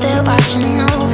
they're watching over.